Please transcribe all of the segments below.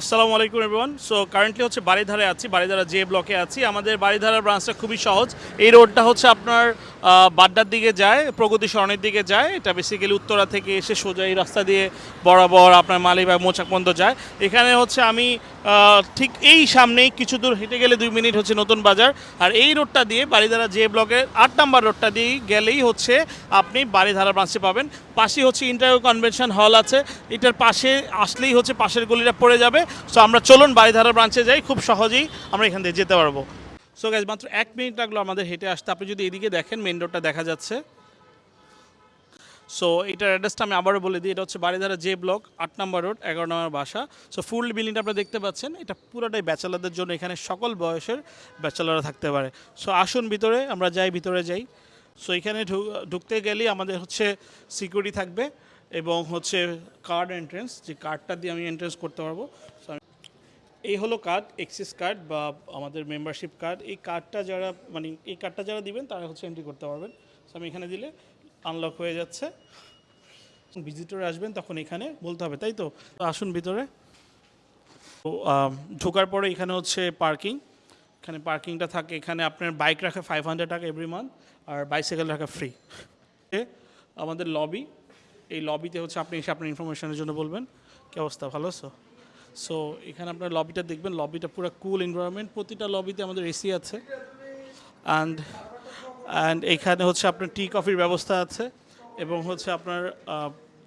আসসালামু আলাইকুম everyone so currently হচ্ছে বাড়িধারে আছি বাড়িধারা যে ব্লকে আছি। আমাদের বাড়িধারা ব্রাঞ্চটা খুবই সহজ। এই রোডটা হচ্ছে আপনার বাড্ডার দিকে যায়, প্রগতি সরণের দিকে যায়। এটা বেসিক্যালি উত্তরা থেকে এসে সোজা এই রাস্তা দিয়ে বরাবর আপনার মালিবাগ মোচাক পর্যন্ত যায়। এখানে হচ্ছে আমি ঠিক এই সামনেই কিছু দূর হেঁটে গেলে দুই মিনিট হচ্ছে নতুন বাজার। আর এই রোডটা দিয়ে বাড়িধারা যে ব্লকের আট নাম্বার রোডটা দিয়ে গেলেই হচ্ছে আপনি বাড়িধারা ব্রাঞ্চে পাবেন। পাশেই হচ্ছে ইন্টারভিউ কনভেনশন হল আছে। এটার পাশে আসলেই হচ্ছে পাশের গলিটা পড়ে যাবে। সো আমরা চলুন বাড়িধারা ব্রাঞ্চে যাই। খুব সহজেই আমরা এখান থেকে যেতে পারব। সো গাইজ মাত্র এক মিনিট লাগল আমাদের হেঁটে আসতে। আপনি যদি এদিকে দেখেন মেন রোডটা দেখা যাচ্ছে। সো এটার অ্যাড্রেসটা আমি আবারও বলে দিই, এটা হচ্ছে বাড়িধারা জে ব্লক আট নম্বর রোড এগারো নম্বর বাসা। সো ফুল বিল্ডিংটা আপনারা দেখতে পাচ্ছেন, এটা পুরোটাই ব্যাচেলারদের জন্য, এখানে সকল বয়সের ব্যাচেলাররা থাকতে পারে। সো আসুন ভিতরে, আমরা যাই, ভিতরে যাই। সো এখানে ঢুকতে গেলেই আমাদের হচ্ছে সিকিউরিটি থাকবে এবং হচ্ছে কার্ড এন্ট্রেন্স যে কার্ডটা দিয়ে আমি এন্ট্রেন্স করতে পারব। সো আমি- এই হলো কার্ড এক্সিস কার্ড বা আমাদের মেম্বারশিপ কার্ড এই কার্ডটা যারা মানে এই কার্ডটা যারা দিবেন, তারা হচ্ছে এন্ট্রি করতে পারবেন। সো আমি এখানে দিলে আনলক হয়ে যাচ্ছে। ভিজিটর আসবেন, তখন এখানে বলতে হবে, তাই তো? আসুন ভিতরে। তো ঢোকার পরে এখানে হচ্ছে পার্কিং এখানে পার্কিংটা থাকে, এখানে আপনার বাইক রাখে ফাইভ হান্ড্রেড টাকা এভরি মান্থ আর বাইসাইকেল রাখা ফ্রি আমাদের লবি এই লবিতে হচ্ছে আপনি এসে আপনার ইনফরমেশনের জন্য বলবেন। কি অবস্থা, ভালো আছো? সো এখানে আপনার লবিটা দেখবেন। লবিটা পুরো কুল এনভায়রনমেন্ট প্রতিটা লবিতে আমাদের এসি আছে। অ্যান্ড অ্যান্ড এখানে হচ্ছে আপনার টি কফির ব্যবস্থা আছে। এবং হচ্ছে আপনার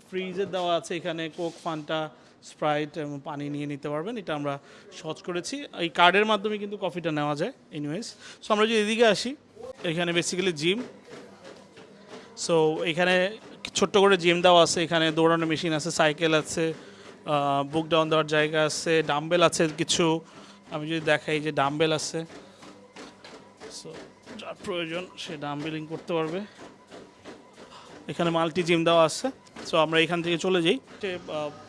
ফ্রিজের দেওয়া আছে। এখানে কোক ফান্টা স্প্রাইট এবং পানি নিয়ে নিতে পারবেন। এটা আমরা সহজ করেছি। এই কার্ডের মাধ্যমে কিন্তু কফিটা নেওয়া যায়। এনিওয়েজ সো আমরা যদি এদিকে আসি, এখানে বেসিক্যালি জিম সো এখানে ছোট্ট করে জিম দেওয়া আছে। এখানে দৌড়ানোর মেশিন আছে সাইকেল আছে। বুক ডাউন দেওয়ার জায়গা আছে ডাম্বেল আছে কিছু। আমি যদি দেখাই যে ডাম্বেল আছে সো যার প্রয়োজন সে ডাম্বেলিং করতে পারবে। এখানে মাল্টি জিম দেওয়া আছে সো আমরা এখান থেকে চলে যাই।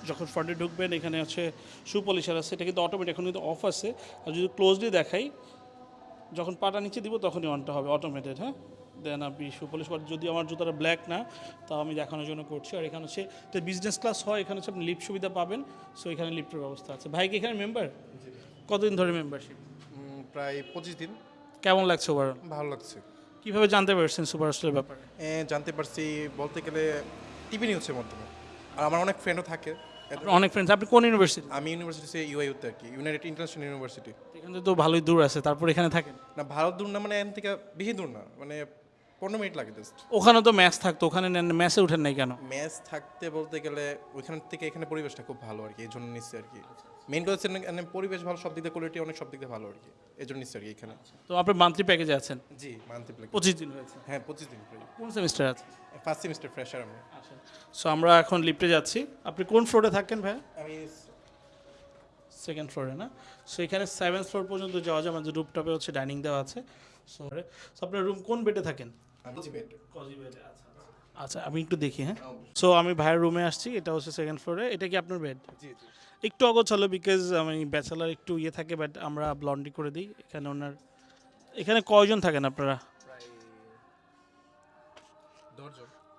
যখন ফ্রন্টে ঢুকবেন, এখানে হচ্ছে শু পলিশার আছে, এটা কিন্তু অটোমেটিক এখন কিন্তু অফ আছে। আর যদি ক্লোজলি দেখাই, যখন পাটা নিচে দিব, তখনই অনটা হবে অটোমেটেড হ্যাঁ? দেন আপনি শু পলিশ করেন। যদি আমার জুতাটা ব্ল্যাক না তাও আমি দেখানোর জন্য করছি। আর এখানে হচ্ছে তো বিজনেস ক্লাস হয় এখানে হচ্ছে আপনি লিফ্ট সুবিধা পাবেন। সো এখানে লিফ্টের ব্যবস্থা আছে। ভাই কি এখানে মেম্বার কতদিন ধরে মেম্বারশিপ প্রায় পঁচিশ দিন। কেমন লাগছে ওভারঅল ভালো লাগছে। কীভাবে জানতে পারছেন সুপার হোস্টেলের ব্যাপারে জানতে পারছি বলতে গেলে টিভি নিউজের মাধ্যমে। আর আমার অনেক ফ্রেন্ডও থাকে। অনেক ফ্রেন্ডস আপনি কোন ইউনিভার্সিটি আমি ইউনিভার্সিটি সে ইউআইউতে আর কি ইউনাইটেড ইন্টারন্যাশনাল ইউনিভার্সিটি এখান তো ভালোই দূর আছে তারপর এখানে থাকেন? না ভারত দূর না মানে এখান থেকে বেশি দূর না। মানে পনেরো মিনিট লাগে জাস্ট ওখানে তো ম্যাচ থাকতো ওখানে ম্যাচে উঠেন নাই কেন? ম্যাচ থাকতে বলতে গেলে ওইখান থেকে এখানে পরিবেশটা খুব ভালো আর কি এই জন্য নিচ্ছে আর কি। মেইন কথা হচ্ছে পরিবেশ ভালো সব দিক দিয়ে কোয়ালিটি অনেক সব দিক দিয়ে ভালো আর কি এই জন্য নিচ্ছে আর কি এখানে। তো আপনি মান্থলি প্যাকেজে আছেন? জি মান্থলি প্লেক পঁচিশ দিন হয়েছে হ্যাঁ পঁচিশ দিন কোন সেমিস্টার আছে? ফার্স্ট সেমিস্টার ফ্রেশার আমি। সো আমরা এখন লিফটে যাচ্ছি। আপনি কোন ফ্লোরে থাকেন ভাই আমি সেকেন্ড ফ্লোরে না? সো এখানে সেভেন্থ ফ্লোর পর্যন্ত যাওয়া যায় আমাদের রুপটপে হচ্ছে ডাইনিং দেওয়া আছে। সো আপনার রুম কোন বেডে থাকেন? আচ্ছা আচ্ছা। আমি একটু দেখি হ্যাঁ? সো আমি ভাইয়ের রুমে আসছি এটা হচ্ছে সেকেন্ড ফ্লোরে এটা কি আপনার বেড জি জি। একটু অগোছালো বিকজ আমি ব্যাচেলার একটু ইয়ে থাকে বাট আমরা ব্লন্ডি করে দিই। এখানে ওনার এখানে কয়জন থাকেন আপনারা?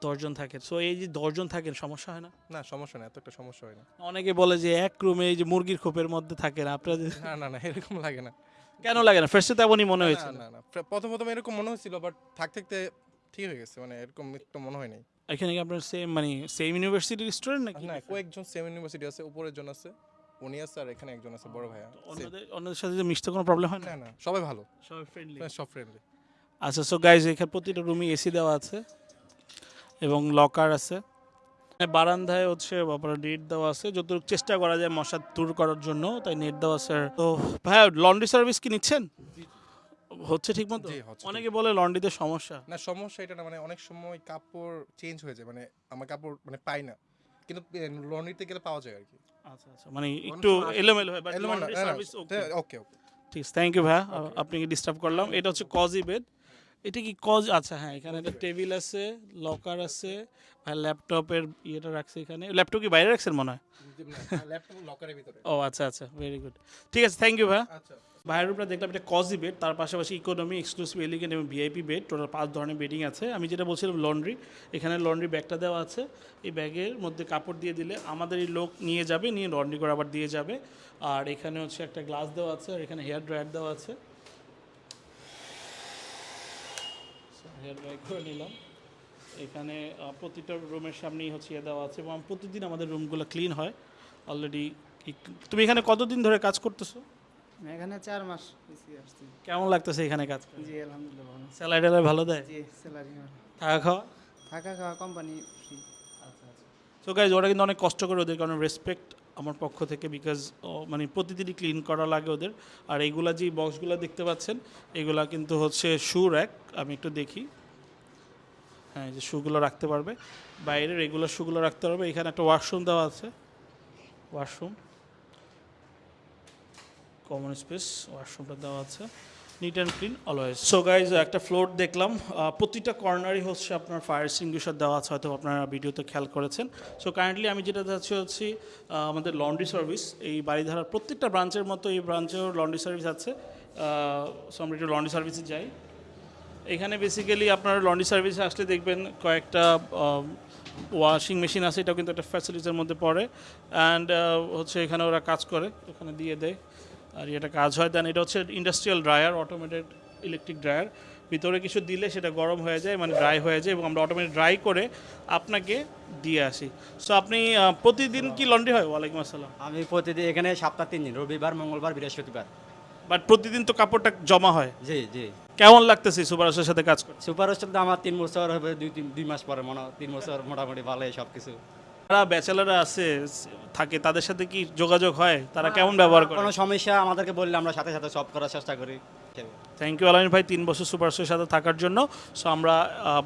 দশজন। থাকেন। সো এই যে দশজন থাকেন সমস্যা হয় না? না সমস্যা না এত একটা সমস্যা হয় না। অনেকে বলে যে এক রুমে এই যে মুরগির খোপের মধ্যে থাকেন আপনারা না না না এরকম লাগে না। কেন লাগে না? ফার্স্টে তেমনই মনে হয়েছে না না প্রথম প্রথম এরকম মনে হয়েছিল বাট থাক থাকতে ঠিক হয়ে গেছে মানে এরকম একটু মনে হয় নাই। এখানে কি আপনার সেম মানে সেম ইউনিভার্সিটির স্টুডেন্ট নাকি? না কয়েকজন সেম ইউনিভার্সিটি আছে উপরের জন আছে উনি আছে আর এখানে একজন আছে বড় ভাইয়া। অন্যদের অন্যদের সাথে যে মিশতে কোনো প্রবলেম হয় না? না না সবাই ভালো। সবাই ফ্রেন্ডলি সব ফ্রেন্ডলি আচ্ছা সো গাইজ এখানে প্রতিটা রুমে এসি দেওয়া আছে এবং লকার আছে। বারান্দায় হচ্ছে আপনার নেট দেওয়া আছে। যতটুকু চেষ্টা করা যায় মশা দূর করার জন্য তাই নেট দেওয়া আছে। তো ভাইয়া লন্ড্রি সার্ভিস কি নিচ্ছেন? হচ্ছে ঠিক মতো? অনেকে বলে লন্ড্রিতে সমস্যা। না সমস্যা এটা না মানে অনেক সময় কাপড় চেঞ্জ হয়ে যায় মানে আমার কাপড় মানে পাই না। কিন্তু লন্ড্রিতে গেলে পাওয়া যায় আর কি। আচ্ছা আচ্ছা মানে একটু এলোমেলো হয় but laundry service okay okay ঠিক থ্যাংক ইউ ভাইয়া আপনাকে ডিস্টার্ব করলাম। এটা হচ্ছে কজি বেড এটা কি কজ? আচ্ছা হ্যাঁ এখানে একটা টেবিল আছে লকার আছে ভাই ল্যাপটপের ইয়েটা রাখছে এখানে। ল্যাপটপ কি বাইরে রাখছেন মনে হয়? ল্যাপটপ লকারের ভিতরে। ও আচ্ছা আচ্ছা ভেরি গুড ঠিক আছে থ্যাংক ইউ ভাইয়া আচ্ছা। উপরে দেখলাম এটা কজি বেড তার পাশাপাশি ইকোনমি এক্সক্লুসিভ এলিগেন্ট এবং ভিআইপি বেড টোটাল পাঁচ ধরনের বেডিং আছে। আমি যেটা বলছিলাম লন্ড্রি এখানে লন্ড্রি ব্যাগটা দেওয়া আছে। এই ব্যাগের মধ্যে কাপড় দিয়ে দিলে আমাদের এই লোক নিয়ে যাবে নিয়ে লন্ড্রি করে আবার দিয়ে যাবে। আর এখানে হচ্ছে একটা গ্লাস দেওয়া আছে আর এখানে হেয়ার ড্রায়ার দেওয়া আছে। হেয়ার ড্রাই করে নিলাম। এখানে প্রতিটা রুমের সামনেই হচ্ছে ইয়ে দেওয়া আছে এবং প্রতিদিন আমাদের রুমগুলো ক্লিন হয়। অলরেডি তুমি এখানে কতদিন ধরে কাজ করতেছো? এখানে চার মাস আসছি। কেমন লাগতেছে এখানে কাজ জি আলহামদুলিল্লাহ ভালো। স্যালারি ভালো দেয়? জি স্যালারি থাকা খাওয়া? থাকা খাওয়া কোম্পানি ফ্রি সো গাইজ ওরা কিন্তু অনেক কষ্ট করে ওদের কারণে রেসপেক্ট আমার পক্ষ থেকে বিকজ মানে প্রতিদিনই ক্লিন করা লাগে ওদের। আর এইগুলা যে বক্সগুলো দেখতে পাচ্ছেন, এগুলা কিন্তু হচ্ছে শু র্যাক আমি একটু দেখি। হ্যাঁ যে শুগুলো রাখতে পারবে। বাইরে রেগুলার শুগুলো রাখতে পারবে। এখানে একটা ওয়াশরুম দেওয়া আছে। ওয়াশরুম কমন স্পেস ওয়াশরুমটা দেওয়া আছে। Neat and clean always so guys একটা ফ্লোর দেখলাম। প্রতিটা কর্নারই হচ্ছে আপনার ফায়ার সিঙ্গুইশার দেওয়া আছে, হয়তো আপনারা ভিডিওতে খেয়াল করেছেন। সো কারেন্টলি আমি যেটা যাচ্ছি হচ্ছে আমাদের লন্ড্রি সার্ভিস এই বাড়িধারার প্রত্যেকটা ব্রাঞ্চের মতো এই ব্রাঞ্চেও লন্ড্রি সার্ভিস আছে। সো আমরা একটু লন্ড্রি সার্ভিসে যাই। এখানে বেসিক্যালি আপনার লন্ড্রি সার্ভিসে আসলে দেখবেন কয়েকটা ওয়াশিং মেশিন আছে। এটাও কিন্তু একটা ফ্যাসিলিটিসের মধ্যে পড়ে। অ্যান্ড হচ্ছে এখানে ওরা কাজ করে। ওখানে দিয়ে দেয়। আর এটা কাজ হয় দেন এটা হচ্ছে industrial dryer automated electric dryer ভিতরে কিছু দিলে সেটা গরম হয়ে যায় মানে ড্রাই হয়ে যায় এবং আমরা অটোমেটিক ড্রাই করে আপনাকে দিয়ে আসি। সো আপনি প্রতিদিন কি লন্ড্রি হয়? ওয়ালাইকুম আসসালাম। আমি প্রতিদিন এখানে সপ্তাহ তিন দিন রবিবার মঙ্গলবার বৃহস্পতিবার। বাট প্রতিদিন তো কাপড়টা জমা হয়। জি জি। কেমন লাগতেছে সুপার সুপারস্টার সাথে কাজ করতে? সুপার তো আমার তিন বছর হবে দুই তিন দুই মাস পরে মনে হয়, তিন বছর মোটামুটি ভালোই সব কিছু যারা ব্যাচেলাররা আছে থাকে তাদের সাথে কি যোগাযোগ হয়? তারা কেমন ব্যবহার করে? কোনো সমস্যা আমাদেরকে বললে আমরা সাথে সাথে সলভ করার চেষ্টা করি। থ্যাংক ইউ আলামিন ভাই তিন বছর সুপারস্টারের সাথে থাকার জন্য। সো আমরা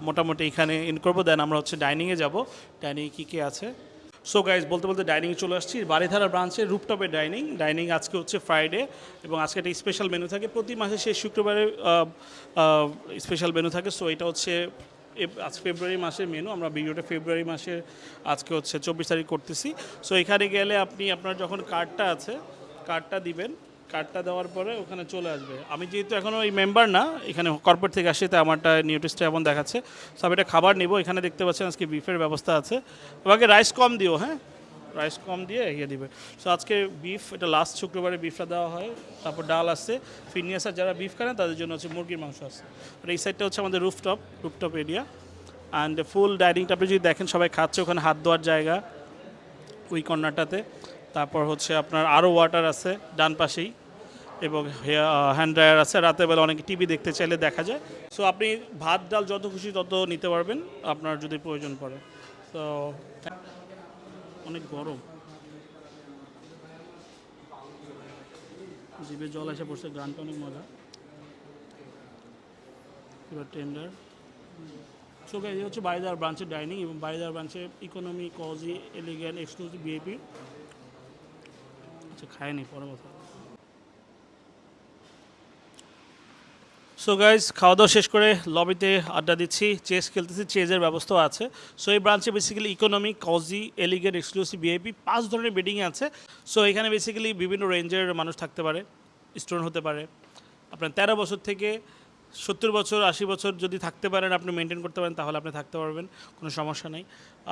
মোটামুটি এখানে ইন করব দেন আমরা হচ্ছে ডাইনিংয়ে যাব। ডাইনিংয়ে কী কী আছে? সো গাইজ বলতে বলতে ডাইনিং চলে আসছি। বাড়িধারা ব্রাঞ্চে রুপটপে ডাইনিং ডাইনিং আজকে হচ্ছে ফ্রাইডে এবং আজকে একটা স্পেশাল মেনু থাকে। প্রতি মাসে শেষ শুক্রবারে স্পেশাল মেনু থাকে। সো এটা হচ্ছে আজ ফেব্রুয়ারি মাসের মেনু আমরা ভিডিওটা ফেব্রুয়ারি মাসের, আজকে হচ্ছে চব্বিশ তারিখ করতেছি। সো এখানে গেলে আপনি, আপনার যখন কার্ডটা আছে কার্ডটা দিবেন কার্ডটা দেওয়ার পরে ওখানে চলে আসবে। আমি যেহেতু এখনও এই মেম্বার না, এখানে কর্পোরেট থেকে আসি, তাই আমারটা নিউট্রিস্টটা এমন দেখাচ্ছে। সব এটা খাবার নিব, এখানে দেখতে পাচ্ছেন আজকে বিফের ব্যবস্থা আছে। আমাকে রাইস কম দিও হ্যাঁ? রাইস কম দিয়ে ইয়ে দিবে। সো আজকে বিফ এটা লাস্ট শুক্রবারে বিফটা দেওয়া হয়, তারপর ডাল আছে। ফিনিয়াসার যারা বিফ খান তাদের জন্য হচ্ছে মুরগির মাংস আছে। আর এই সাইডটা হচ্ছে আমাদের rooftop rooftop area and full ডাইনিংটা আপনি যদি দেখেন, সবাই খাচ্ছে ওখানে, হাত ধোয়ার জায়গা ওই কর্নারটাতে। তারপর হচ্ছে আপনার আরও ওয়াটার আছে ডান পাশেই। এবং হ্যান্ড ড্রায়ার আছে। রাতের বেলা অনেকে টিভি দেখতে চাইলে দেখা যায়। সো আপনি ভাত, ডাল যত খুশি তত নিতে পারবেন, আপনার যদি প্রয়োজন পড়ে। তো অনেক গরম। জিভে জল এসে পড়ছে, গানটা অনেক মজা। টেন্ডার সো এই হচ্ছে বাড়িদার ব্রাঞ্চের ডাইনিং এবং বাড়িদার ব্রাঞ্চে economy cosy elegant exclusive VIP আচ্ছা খায়নি পরে কথা। সো গাইজ খাওয়া দাওয়া শেষ করে লবিতে আড্ডা দিচ্ছি চেস খেলতেছি চেজের ব্যবস্থাও আছে। সো এই ব্রাঞ্চে basically economy cosy elegant exclusive VIP পাঁচ ধরনের বেডিং আছে। সো এখানে বেসিক্যালি বিভিন্ন রেঞ্জের মানুষ থাকতে পারে স্টুডেন্ট হতে পারে। আপনার তেরো বছর থেকে সত্তর বছর, আশি বছর যদি থাকতে পারেন, আপনি মেনটেন করতে পারেন, তাহলে আপনি থাকতে পারবেন, কোনো সমস্যা নেই।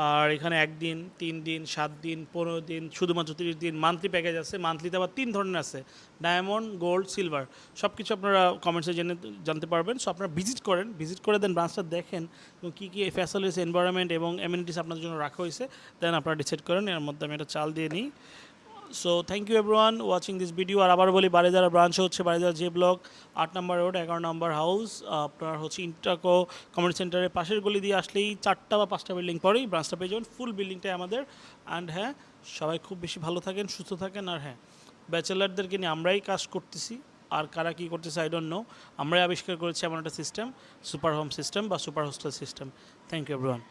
আর এখানে একদিন তিন দিন, সাত দিন, পনেরো দিন, শুধুমাত্র তিরিশ দিন মান্থলি প্যাকেজ আছে মান্থলিতে আবার তিন ধরনের আছে ডায়মন্ড গোল্ড সিলভার সব কিছু আপনারা কমেন্টসে জেনে, জানতে পারবেন। সো আপনারা ভিজিট করেন ভিজিট করে দেন ব্রাঞ্চটা দেখেন, এবং কী কী ফ্যাসিলিটিস এনভায়রনমেন্ট এবং এমিনিটিস আপনাদের জন্য রাখা হয়েছে দেন আপনারা ডিসাইড করেন, এর মধ্যে আমি একটা চাল দিয়ে নিই। So thank you everyone watching this video আর আবার বলি বারিদারা ব্রাঞ্চ হচ্ছে বারিদারা যে ব্লক আট নম্বর রোড এগারো নম্বর হাউস আপনার হচ্ছে ইন্টাকো কমিউনিটি সেন্টারের পাশের গলি দিয়ে আসলেই চারটা বা পাঁচটা বিল্ডিং পরেই ব্রাঞ্চটা পেয়ে যাবেন। ফুল বিল্ডিংটাই আমাদের। অ্যান্ড হ্যাঁ সবাই খুব বেশি ভালো থাকেন, সুস্থ থাকেন। আর হ্যাঁ ব্যাচেলারদেরকে নিয়ে আমরাই কাজ করতেছি। আর কারা কী করতেছে আই ডোন্ট নো আমরাই আবিষ্কার করেছি এমন একটা সিস্টেম সুপার হোম সিস্টেম বা super hostel system thank you everyone